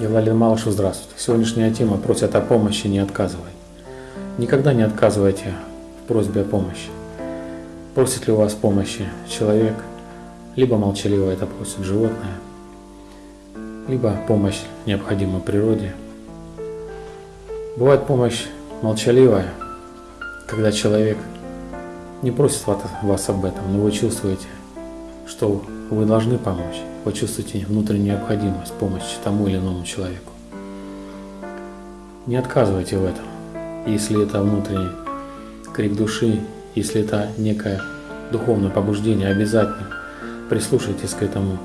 Галалин Малышу, здравствуйте. Сегодняшняя тема просят о помощи, не отказывай. Никогда не отказывайте в просьбе о помощи. Просит ли у вас помощи человек, либо молчаливо это просит животное, либо помощь необходима природе. Бывает помощь молчаливая, когда человек не просит вас об этом, но вы чувствуете, что вы должны помочь, вы чувствуете внутреннюю необходимость помощи тому или иному человеку. Не отказывайте в этом, если это внутренний крик души, если это некое духовное побуждение, обязательно прислушайтесь к этому,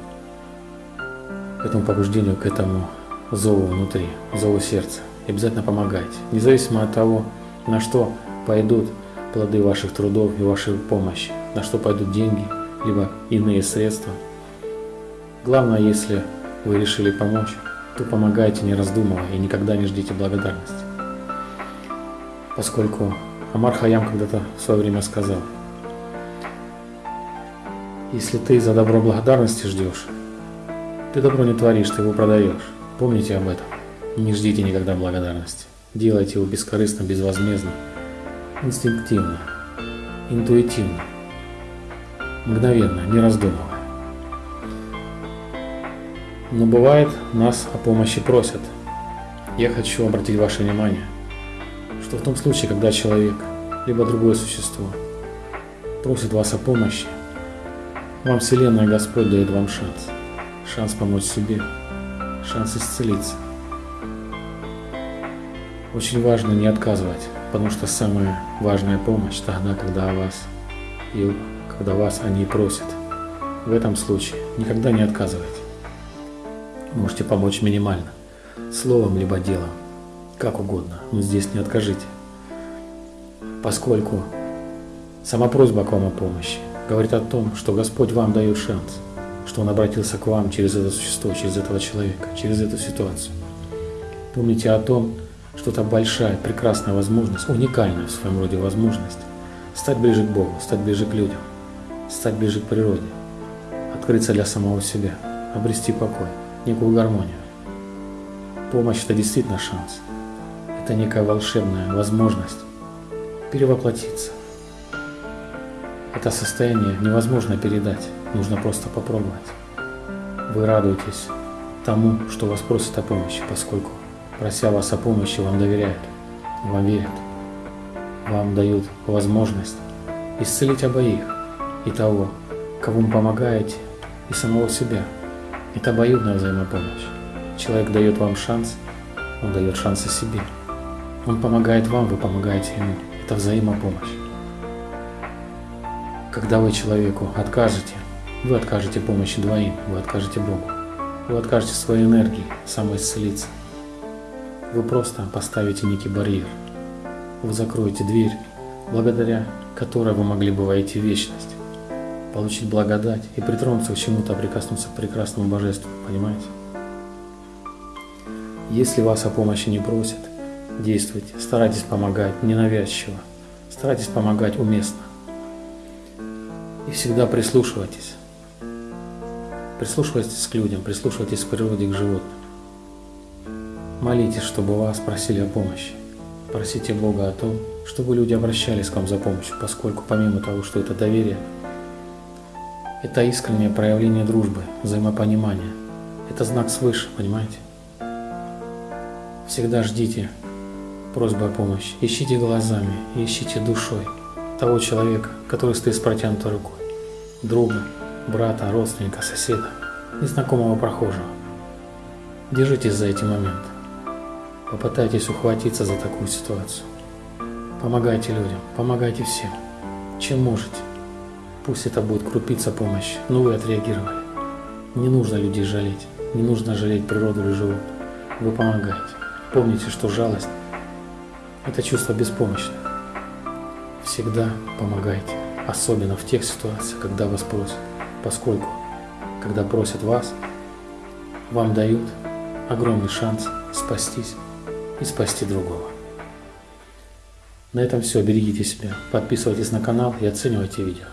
к этому побуждению, к этому зову внутри, зову сердца. И обязательно помогайте, независимо от того, на что пойдут плоды ваших трудов и вашей помощи, на что пойдут деньги, либо иные средства. Главное, если вы решили помочь, то помогайте не раздумывая и никогда не ждите благодарности. Поскольку Амар Хаям когда-то в свое время сказал, если ты за добро благодарности ждешь, ты добро не творишь, ты его продаешь. Помните об этом. Не ждите никогда благодарности. Делайте его бескорыстно, безвозмездно, инстинктивно, интуитивно, мгновенно, не раздумывая. Но бывает, нас о помощи просят. Я хочу обратить ваше внимание, что в том случае, когда человек, либо другое существо, просит вас о помощи, вам Вселенная Господь дает вам шанс. Шанс помочь себе, шанс исцелиться. Очень важно не отказывать, потому что самая важная помощь тогда, когда вас и когда вас они просят. В этом случае никогда не отказывайте. Можете помочь минимально, словом либо делом, как угодно, но здесь не откажите. Поскольку сама просьба к вам о помощи говорит о том, что Господь вам дает шанс, что Он обратился к вам через это существо, через этого человека, через эту ситуацию. Помните о том, что это большая, прекрасная возможность, уникальная в своем роде возможность стать ближе к Богу, стать ближе к людям, стать ближе к природе, открыться для самого себя, обрести покой, некую гармонию. Помощь – это действительно шанс. Это некая волшебная возможность перевоплотиться. Это состояние невозможно передать, нужно просто попробовать. Вы радуетесь тому, что вас просят о помощи, поскольку прося вас о помощи, вам доверяют, вам верят, вам дают возможность исцелить обоих, и того, кому вы помогаете, и самого себя. Это обоюдная взаимопомощь. Человек дает вам шанс, он дает шанс и себе. Он помогает вам, вы помогаете ему. Это взаимопомощь. Когда вы человеку откажете, вы откажете помощи двоим, вы откажете Богу. Вы откажете своей энергии самоисцелиться. Вы просто поставите некий барьер. Вы закроете дверь, благодаря которой вы могли бы войти в вечность, получить благодать и притронуться к чему-то, прикоснуться к прекрасному божеству, понимаете? Если вас о помощи не просят, действуйте, старайтесь помогать ненавязчиво, старайтесь помогать уместно. И всегда прислушивайтесь. Прислушивайтесь к людям, прислушивайтесь к природе, к животным. Молитесь, чтобы вас просили о помощи. Просите Бога о том, чтобы люди обращались к вам за помощью, поскольку помимо того, что это доверие, это искреннее проявление дружбы, взаимопонимания. Это знак свыше, понимаете? Всегда ждите просьбы о помощи. Ищите глазами, ищите душой того человека, который стоит с протянутой рукой. Друга, брата, родственника, соседа, незнакомого прохожего. Держитесь за эти моменты. Попытайтесь ухватиться за такую ситуацию. Помогайте людям, помогайте всем, чем можете. Пусть это будет крупица помощи, но вы отреагировали. Не нужно людей жалеть, не нужно жалеть природу или животных. Вы помогаете. Помните, что жалость – это чувство беспомощности. Всегда помогайте, особенно в тех ситуациях, когда вас просят, поскольку, когда просят вас, вам дают огромный шанс спастись и спасти другого. На этом все. Берегите себя, подписывайтесь на канал и оценивайте видео.